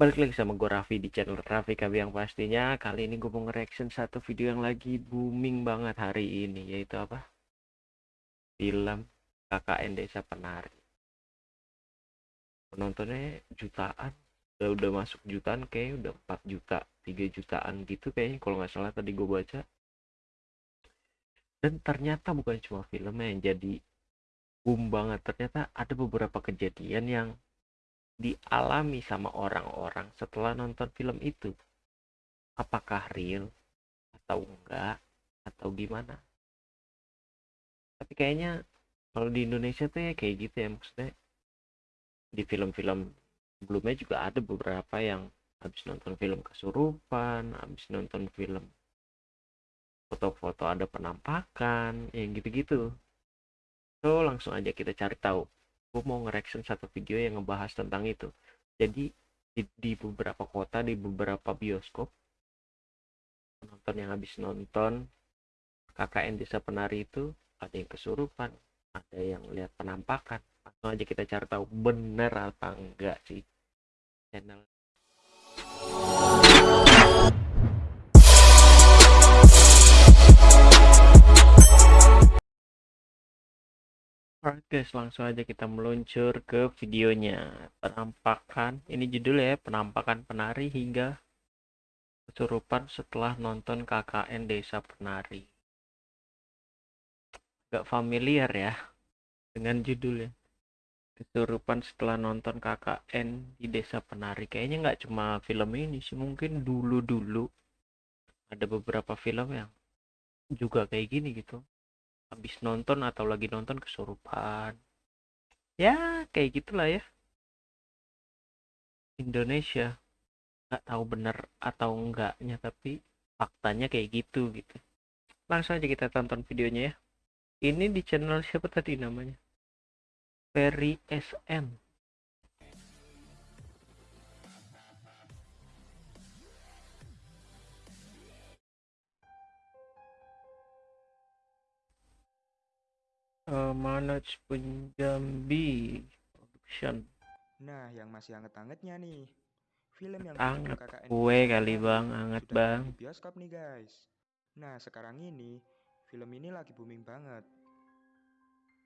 Balik lagi sama gue Raffi di channel Raffi KB yang pastinya kali ini gue mau nge-reaction satu video yang lagi booming banget hari ini yaitu apa? Film KKN Desa Penari. Penontonnya jutaan, udah udah masuk jutaan kayak udah 4 juta, 3 jutaan gitu kayaknya kalau nggak salah tadi gue baca. Dan ternyata bukan cuma filmnya yang jadi boom banget, ternyata ada beberapa kejadian yang dialami sama orang-orang setelah nonton film itu? Apakah real atau enggak atau gimana? Tapi kayaknya kalau di Indonesia tuh ya kayak gitu ya maksudnya. Di film-film sebelumnya juga ada beberapa yang habis nonton film kesurupan habis nonton film foto-foto ada penampakan yang gitu-gitu. So langsung aja kita cari tahu gue mau nge-reaction satu video yang ngebahas tentang itu. Jadi di, di beberapa kota di beberapa bioskop penonton yang habis nonton KKN Desa Penari itu ada yang kesurupan ada yang lihat penampakan. Langsung aja kita cari tahu bener apa enggak sih channel Alright guys, langsung aja kita meluncur ke videonya. Penampakan, ini judulnya ya, penampakan penari hingga kesurupan setelah nonton KKN Desa Penari. Gak familiar ya dengan judulnya. Kesurupan setelah nonton KKN di Desa Penari. Kayaknya nggak cuma film ini sih, mungkin dulu-dulu ada beberapa film yang juga kayak gini gitu habis nonton atau lagi nonton kesurupan. Ya kayak gitulah ya. Indonesia. Nggak tahu benar atau enggaknya tapi faktanya kayak gitu gitu. Langsung aja kita tonton videonya ya. Ini di channel siapa tadi namanya? Ferry SM uh, Manaj Punjabi Production. Nah, yang masih anget-angetnya nih. Film yang anget KKN kue kali bang, anget bang. Di bioskop nih guys. Nah, sekarang ini film ini lagi booming banget.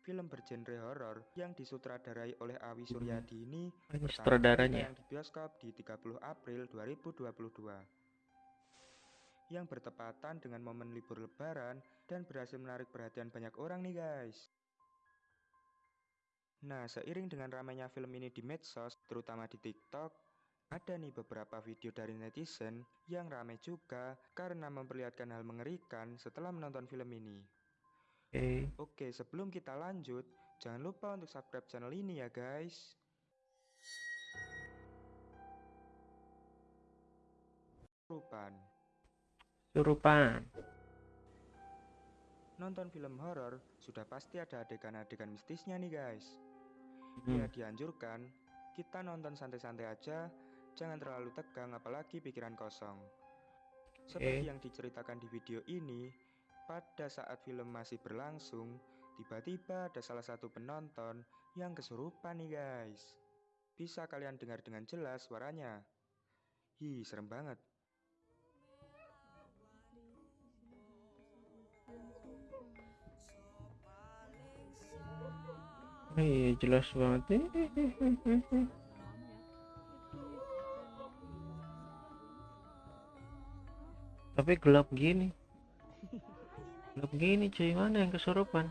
Film bergenre horor yang disutradarai oleh Awi Suryadi ini ini sutradaranya yang di bioskop di 30 April 2022 yang bertepatan dengan momen libur lebaran dan berhasil menarik perhatian banyak orang nih guys. Nah, seiring dengan ramainya film ini di medsos, terutama di TikTok, ada nih beberapa video dari netizen yang ramai juga karena memperlihatkan hal mengerikan setelah menonton film ini. Okay. Oke, sebelum kita lanjut, jangan lupa untuk subscribe channel ini ya guys. Surupan Surupan Nonton film horor sudah pasti ada adegan-adegan mistisnya nih guys. Hmm. Ya dianjurkan kita nonton santai-santai aja, jangan terlalu tegang apalagi pikiran kosong. Seperti okay. yang diceritakan di video ini, pada saat film masih berlangsung, tiba-tiba ada salah satu penonton yang kesurupan nih guys. Bisa kalian dengar dengan jelas suaranya. Hi, serem banget. Iya jelas banget. Tapi gelap gini. Gelap gini cuy, mana yang kesurupan?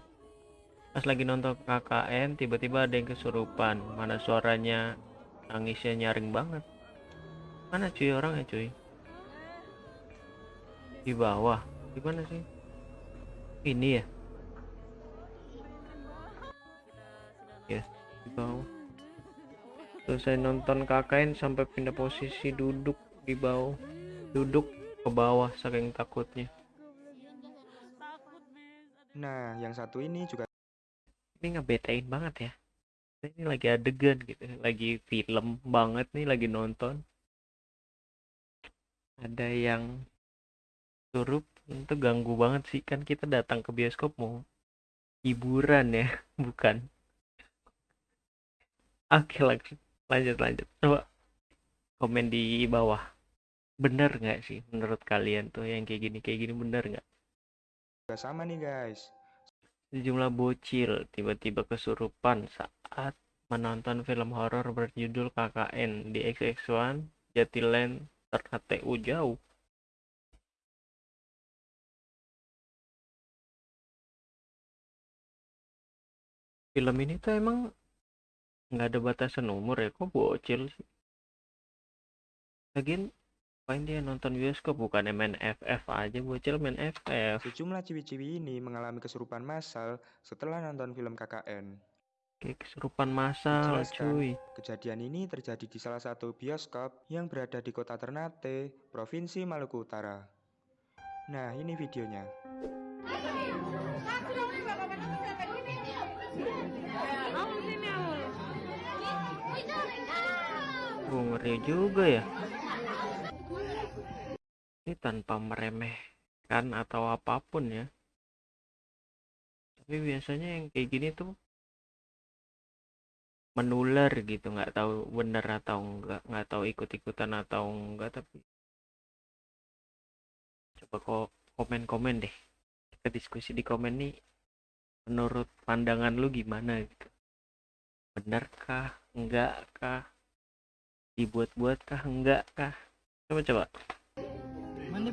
Pas lagi nonton KKN tiba-tiba ada yang kesurupan. Mana suaranya nangisnya nyaring banget. Mana cuy orangnya cuy? Di bawah. Di mana sih? Ini ya? Di bawah. Selesai nonton KKN sampai pindah posisi duduk di bawah. Duduk ke bawah saking takutnya. Nah yang satu ini juga ini ngebetain banget ya. Ini lagi adegan gitu lagi film banget nih lagi nonton. Ada yang surup itu ganggu banget sih. Kan kita datang ke bioskop mau hiburan ya bukan Oke lanjut. Lanjut lanjut. Coba komen di bawah. Bener nggak sih menurut kalian tuh yang kayak gini kayak gini bener nggak? Juga sama nih guys. sejumlah bocil tiba-tiba kesurupan saat menonton film horor berjudul KKN di XX1 Jatiland Ternate jauh. Film ini tuh emang nggak ada batasan umur ya kok bocil sih lagian Ngapain dia nonton bioskop bukan main FF aja bocil main FF. Sejumlah ciwi-ciwi ini mengalami kesurupan massal setelah nonton film KKN. Kayak kesurupan massal cuy. Kejadian ini terjadi di salah satu bioskop yang berada di kota Ternate, Provinsi Maluku Utara. Nah, ini videonya. Ngeri juga ya. Ini tanpa meremehkan atau apa pun ya. Tapi biasanya yang kayak gini tuh menular gitu nggak tahu bener atau enggak nggak tahu ikut-ikutan atau enggak tapi coba kok komen-komen deh. Kita diskusi di komen nih menurut pandangan lu gimana gitu? Benarkah kah dibuat-buat kah enggak kah coba coba Mana?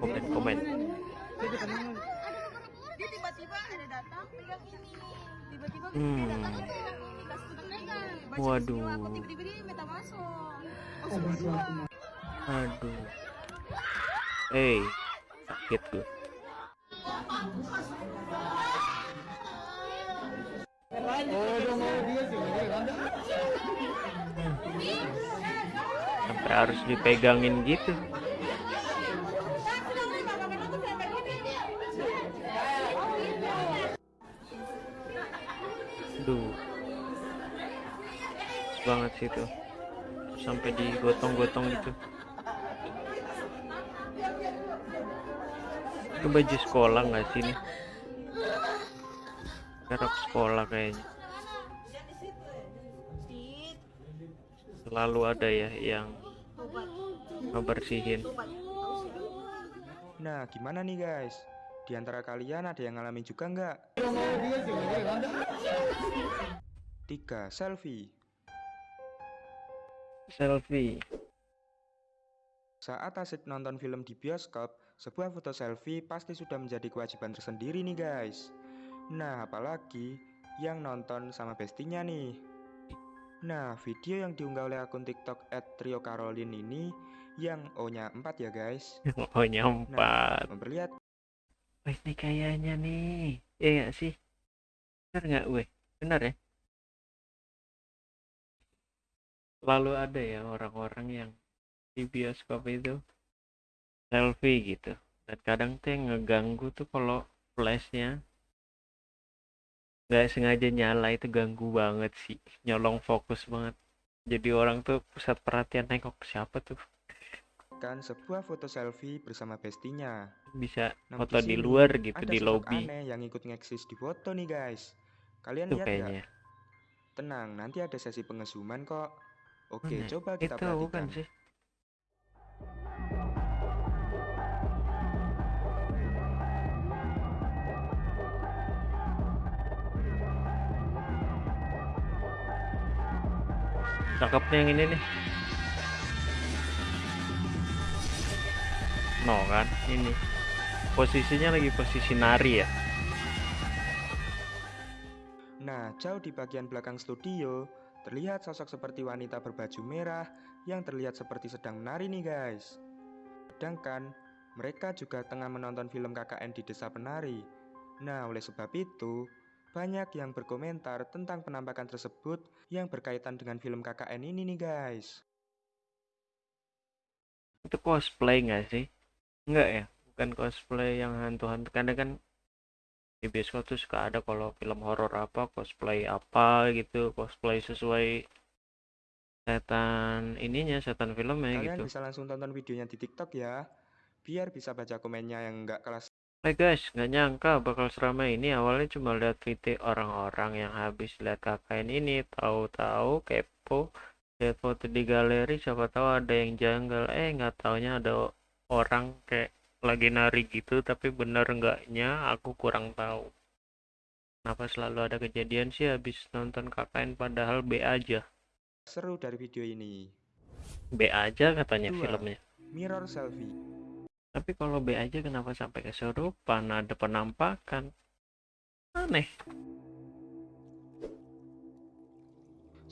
Komen komen. Dia tiba-tiba ada datang pegang ini. Tiba-tiba Hmm. dia datang pegang ini kasih pegang. Baca Waduh. peristiwa, kok tiba-tiba dia minta masuk. Oh. Aduh. Hey, sakit gue. Sampai harus dipegangin gitu. Duh. Banget sih tuh. Sampai digotong-gotong gitu. Itu baju sekolah nggak sih? Kerap sekolah kayaknya. Selalu ada ya yang ngebersihin. Nah, gimana nih guys? Di antara kalian ada yang ngalamin juga nggak? Tiga, selfie. Selfie. Saat asik nonton film di bioskop, sebuah foto selfie pasti sudah menjadi kewajiban tersendiri nih guys. Nah, apalagi yang nonton sama bestinya nih. Nah, video yang diunggah oleh akun TikTok @trio_caroline ini yang O-nya 4 ya guys. Oh nyempat. Memperlihatkan Wih ini kayaknya nih. Iya nggak sih? Bener nggak weh? Bener ya? Selalu ada ya orang-orang yang di bioskop itu selfie gitu. Dan kadang tuh yang ngeganggu tuh kalau flashnya nggak sengaja nyala itu ganggu banget sih. Nyolong fokus banget. Jadi orang tuh pusat perhatian nengok siapa tuh sebuah foto selfie bersama bestinya. bisa Nah, foto di luar gitu ada di lobby aneh yang ikut ngeksis di foto nih guys. Kalian itu lihat kayaknya Tenang, nanti ada sesi pengesuman kok. Oke, Mana? coba kita itu perhatikan. bukan sih cakepnya yang ini nih no kan ini posisinya lagi posisi nari ya Nah, jauh di bagian belakang studio, terlihat sosok seperti wanita berbaju merah yang terlihat seperti sedang menari nih guys. Sedangkan mereka juga tengah menonton film KKN di Desa Penari. Nah, oleh sebab itu, banyak yang berkomentar tentang penampakan tersebut yang berkaitan dengan film KKN ini nih guys. itu cosplay nggak sih? Enggak ya? Bukan cosplay yang hantu-hantu. Karena kan di bioskop tuh suka ada kalau film horor apa cosplay apa gitu cosplay sesuai setan ininya setan filmnya Kalian gitu. bisa langsung tonton videonya di TikTok ya, biar bisa baca komennya yang nggak kelas Hai guys nggak nyangka bakal seramai ini. Awalnya cuma lihat video orang-orang yang habis lihat KKN ini. Tahu-tahu kepo. Lihat foto di galeri siapa tahu ada yang janggal. Eh nggak taunya ada orang kayak lagi nari gitu tapi bener enggaknya aku kurang tahu. Kenapa selalu ada kejadian sih habis nonton KKN padahal B aja? Seru dari video ini. B aja katanya Dua. filmnya. Mirror selfie. Tapi kalau B aja kenapa sampai kesurupan ada penampakan aneh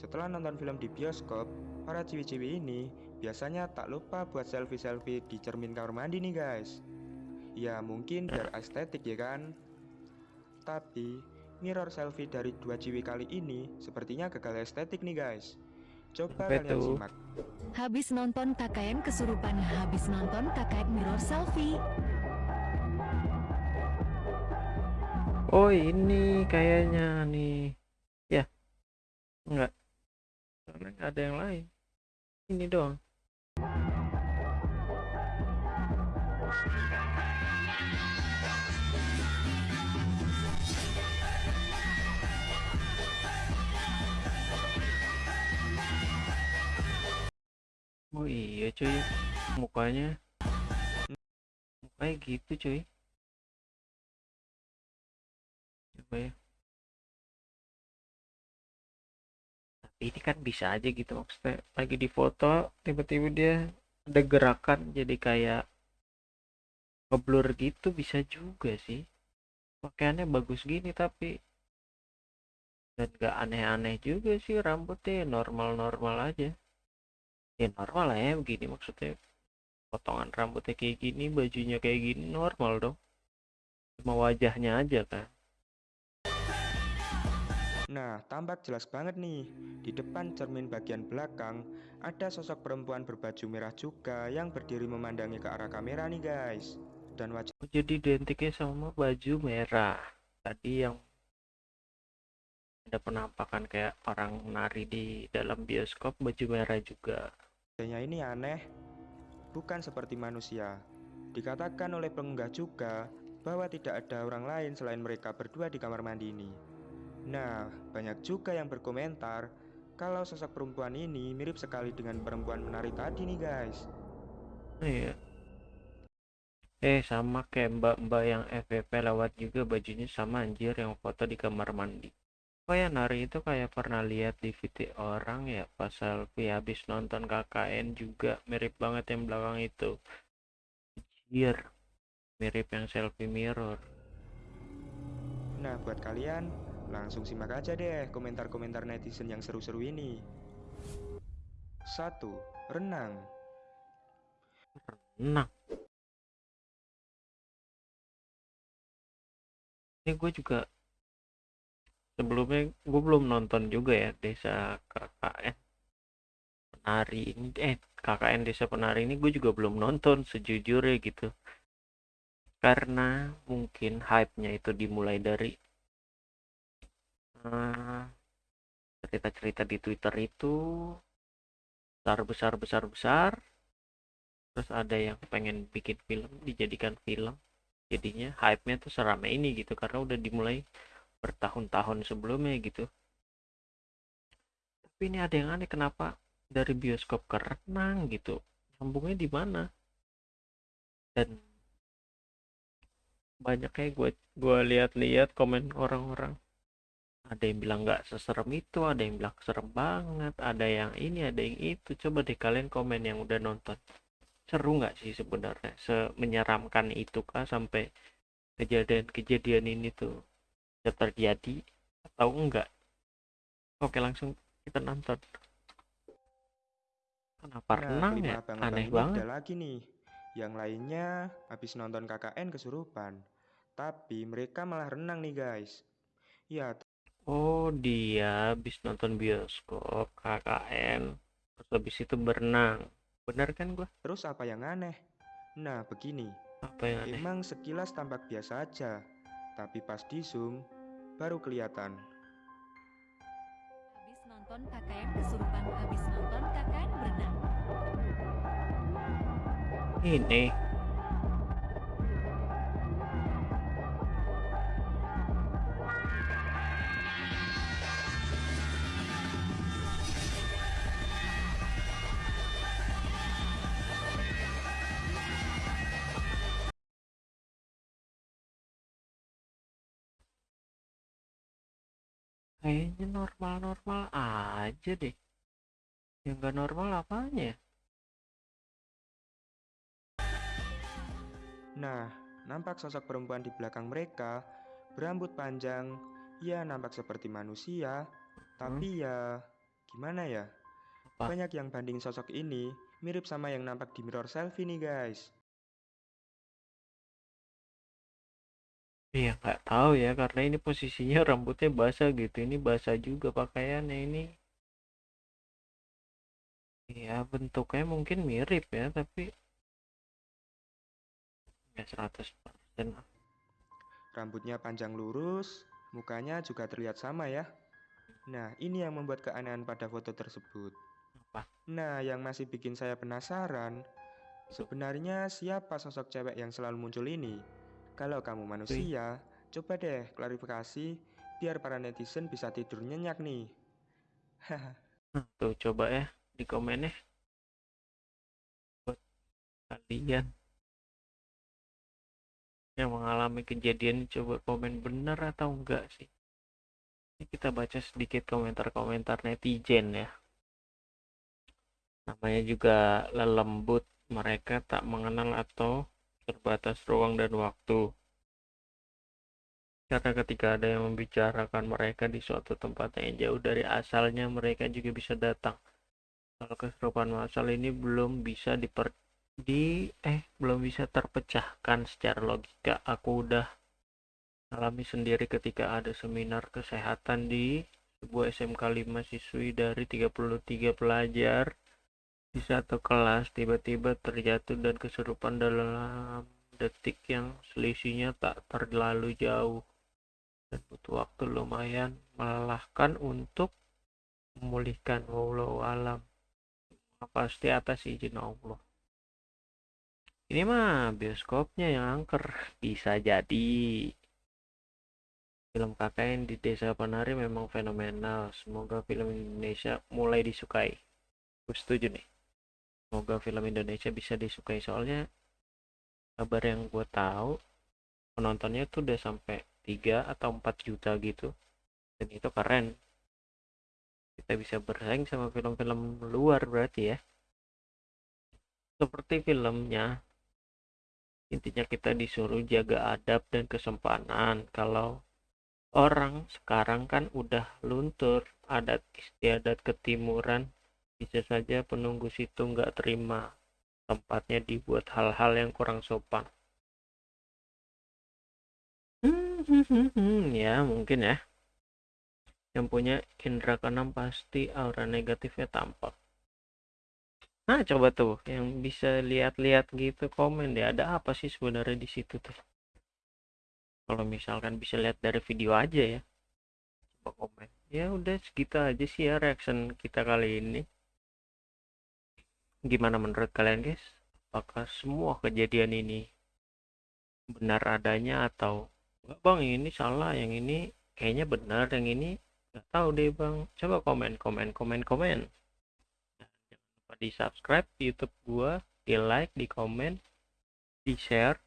Setelah nonton film di bioskop, para ciwi-ciwi ini biasanya tak lupa buat selfie-selfie di cermin kamar mandi nih guys. Ya mungkin biar estetik ya kan? Tapi mirror selfie dari dua ciwi kali ini sepertinya gagal estetik nih guys. Coba Apa kalian itu? simak. Habis nonton KKN kesurupan, habis nonton KKN mirror selfie. oh ini kayaknya nih ya enggak karena nggak ada yang lain ini doang oh iya cuy. Mukanya mukanya gitu cuy. Coba ya. Tapi ini kan bisa aja gitu maksudnya. Lagi di foto tiba-tiba dia ada gerakan jadi kayak ngeblur gitu bisa juga sih. Pakaiannya bagus gini tapi dan gak aneh-aneh juga sih rambutnya normal-normal aja ya normal lah ya begini maksudnya. Potongan rambutnya kayak gini bajunya kayak gini normal dong. Cuma wajahnya aja kan Nah, tampak jelas banget nih. Di depan cermin bagian belakang, ada sosok perempuan berbaju merah juga yang berdiri memandangi ke arah kamera nih guys. Dan wajah Oh, jadi identiknya sama baju merah. Tadi yang ada penampakan kayak orang nari di dalam bioskop baju merah juga Wajahnya ini aneh, bukan seperti manusia. Dikatakan oleh pengunggah juga bahwa tidak ada orang lain selain mereka berdua di kamar mandi ini. Nah, banyak juga yang berkomentar kalau sosok perempuan ini mirip sekali dengan perempuan menari tadi nih guys. Iya eh sama kayak mbak-mbak yang FVP lewat juga bajunya sama anjir yang foto di kamar mandi oh ya nari? Itu kayak pernah lihat di video orang ya pas selfie habis nonton KKN juga. Mirip banget yang belakang itu. Anjir. Mirip yang selfie mirror. Nah, buat kalian, langsung simak aja deh komentar-komentar netizen yang seru-seru ini. 1. Renang. Nah, ini gue juga sebelumnya gue belum nonton juga ya desa KKN penari ini eh KKN desa penari ini gue juga belum nonton sejujurnya gitu. Karena mungkin hype-nya itu dimulai dari eh, cerita-cerita di Twitter itu besar besar besar besar. Terus ada yang pengen bikin film dijadikan film. Jadinya hype-nya tuh seramai ini gitu karena udah dimulai bertahun-tahun sebelumnya gitu. Tapi ini ada yang aneh kenapa dari bioskop ke renang gitu? Sambungnya di mana? Dan banyak kayak gue gue lihat-lihat komen orang-orang. Ada yang bilang nggak seserem itu ada yang bilang serem banget ada yang ini ada yang itu. Coba deh kalian komen yang udah nonton. Seru nggak sih sebenarnya? Semenyeramkan itu kah sampai kejadian-kejadian ini tuh terjadi atau enggak oke langsung kita nonton kenapa renang ya aneh banget ada lagi nih. Yang lainnya habis nonton KKN kesurupan. Tapi mereka malah renang nih guys. Ya, oh dia habis nonton bioskop KKN terus habis itu berenang benar kan gua terus apa yang aneh? Nah, begini. apa yang aneh Emang sekilas tampak biasa aja. Tapi pas di zoom, baru kelihatan. Habis nonton KKN kesurupan, habis nonton KKN berenang. ini kayaknya normal-normal aja deh yang gak normal apanya ya Nah, nampak sosok perempuan di belakang mereka berambut panjang. Ya, nampak seperti manusia, tapi ya gimana ya? Apa? Banyak yang banding sosok ini mirip sama yang nampak di mirror selfie nih, guys. Iya nggak tahu ya karena ini posisinya rambutnya basah gitu ini basah juga pakaiannya ini ya bentuknya mungkin mirip ya tapi ya 100% lah. Rambutnya panjang lurus, mukanya juga terlihat sama ya. Nah, ini yang membuat keanehan pada foto tersebut. Apa? Nah, yang masih bikin saya penasaran, sebenarnya siapa sosok cewek yang selalu muncul ini? Kalau kamu manusia, coba deh klarifikasi biar para netizen bisa tidur nyenyak nih. Tuh coba ya di komen ya. Buat kalian yang mengalami kejadian coba komen benar atau enggak sih? Ini kita baca sedikit komentar-komentar netizen ya. Namanya juga lelembut mereka tak mengenal atau terbatas ruang dan waktu. Karena ketika ada yang membicarakan mereka di suatu tempat yang jauh dari asalnya mereka juga bisa datang. Kalau keserupaan masal ini belum bisa diper di eh belum bisa terpecahkan secara logika. Aku udah alami sendiri ketika ada seminar kesehatan di sebuah SMK 5 siswi dari 33 pelajar di satu kelas tiba-tiba terjatuh dan kesurupan dalam detik yang selisihnya tak terlalu jauh. Dan butuh waktu lumayan melelahkan untuk memulihkan wallahu alam. Pasti atas izin Allah. Ini mah bioskopnya yang angker. Bisa jadi. Film KKN di desa penari memang fenomenal. Semoga film Indonesia mulai disukai. Gue setuju nih semoga film Indonesia bisa disukai. Soalnya kabar yang gue tahu penontonnya tuh udah sampai 3 atau 4 juta gitu. Dan itu keren. Kita bisa bersaing sama film-film luar berarti ya. Seperti filmnya intinya kita disuruh jaga adab dan kesempanan kalau orang sekarang kan udah luntur adat istiadat ketimuran bisa saja penunggu situ nggak terima tempatnya dibuat hal-hal yang kurang sopan hmm, ya mungkin ya yang punya indera keenam pasti aura negatifnya tampak Nah, coba tuh yang bisa lihat-lihat gitu komen deh ada apa sih sebenarnya di situ tuh. Kalau misalkan bisa lihat dari video aja ya. Coba komen. Ya udah segitu aja sih ya reaction kita kali ini. Gimana menurut kalian guys? Apakah semua kejadian ini benar adanya atau enggak bang ini salah yang ini kayaknya benar yang ini nggak tahu deh bang coba komen komen komen komen lupa di subscribe di YouTube gua, di like, di komen, di share,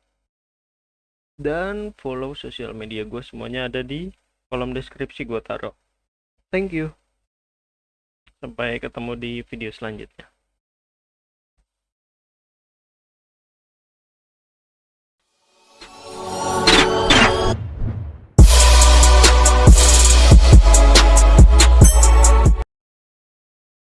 dan follow sosial media gue semuanya ada di kolom deskripsi gue taruh. Thank you. Sampai ketemu di video selanjutnya.